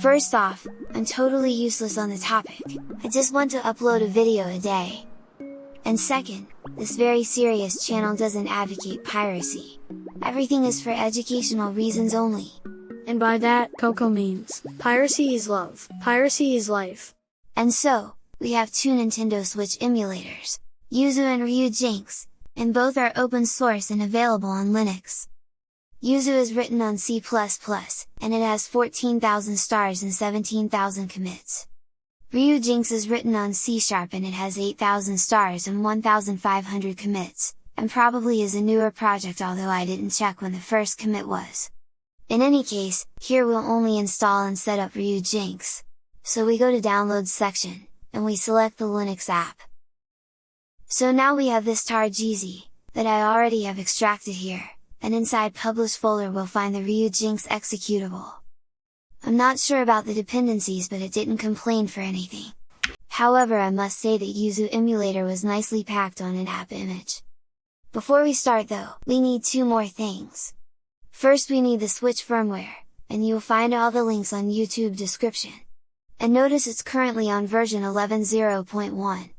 First off, I'm totally useless on the topic, I just want to upload a video a day. And second, this very serious channel doesn't advocate piracy. Everything is for educational reasons only. And by that, Coco means, piracy is love, piracy is life. And so, we have two Nintendo Switch emulators, Yuzu and Ryujinx, and both are open source and available on Linux. Yuzu is written on C++, and it has 14,000 stars and 17,000 commits. Ryujinx is written on C Sharp and it has 8,000 stars and 1,500 commits, and probably is a newer project although I didn't check when the first commit was. In any case, here we'll only install and set up Ryujinx. So we go to Downloads section, and we select the Linux app. So now we have this tar.gz, that I already have extracted here, and inside Publish folder we'll find the Ryujinx executable. I'm not sure about the dependencies but it didn't complain for anything. However I must say that Yuzu emulator was nicely packed on an app image. Before we start though, we need two more things. First we need the Switch firmware, and you'll find all the links on YouTube description. And notice it's currently on version 11.0.1.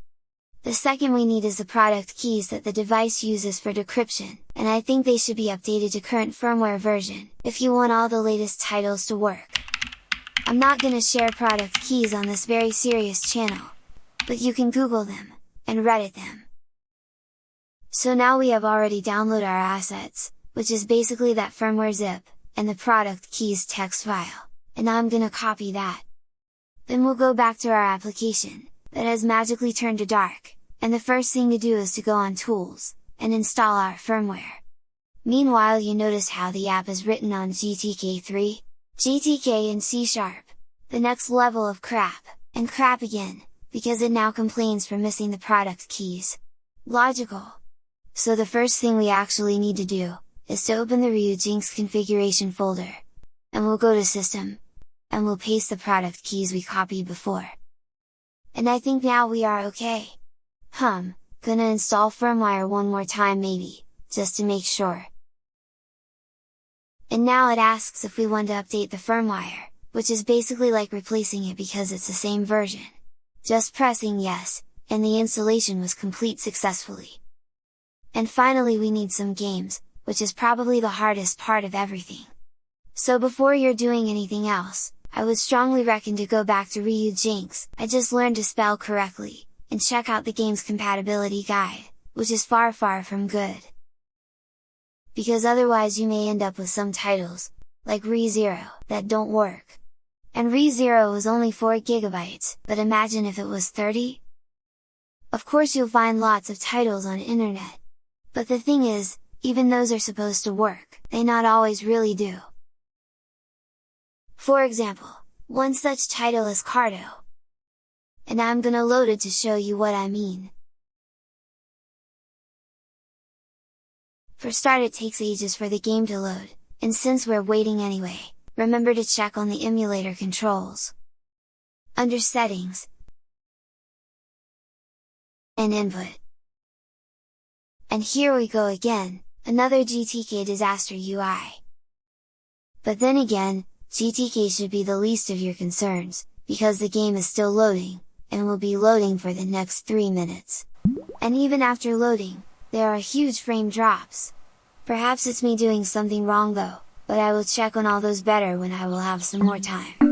The second we need is the product keys that the device uses for decryption, and I think they should be updated to current firmware version, if you want all the latest titles to work. I'm not gonna share product keys on this very serious channel, but you can Google them, and Reddit them. So now we have already downloaded our assets, which is basically that firmware zip, and the product keys text file, and I'm gonna copy that. Then we'll go back to our application, that has magically turned to dark, and the first thing to do is to go on Tools, and install our firmware. Meanwhile you notice how the app is written on GTK3, GTK and C Sharp, the next level of crap, and crap again, because it now complains for missing the product keys. Logical! So the first thing we actually need to do, is to open the Ryujinx configuration folder, and we'll go to System, and we'll paste the product keys we copied before. And I think now we are okay! Hum, gonna install firmware one more time maybe, just to make sure. And now it asks if we want to update the firmware, which is basically like replacing it because it's the same version. Just pressing yes, and the installation was complete successfully. And finally we need some games, which is probably the hardest part of everything. So before you're doing anything else, I would strongly recommend to go back to Ryu Jinx, I just learned to spell correctly, and check out the game's compatibility guide, which is far far from good because otherwise you may end up with some titles, like ReZero, that don't work. And ReZero is only 4GB, but imagine if it was 30? Of course you'll find lots of titles on internet. But the thing is, even those are supposed to work, they not always really do. For example, one such title is Carto. And I'm gonna load it to show you what I mean. For start it takes ages for the game to load, and since we're waiting anyway, remember to check on the emulator controls. Under Settings and Input. And here we go again, another GTK disaster UI. But then again, GTK should be the least of your concerns, because the game is still loading, and will be loading for the next 3 minutes. And even after loading, there are huge frame drops. Perhaps it's me doing something wrong though, but I will check on all those better when I will have some more time.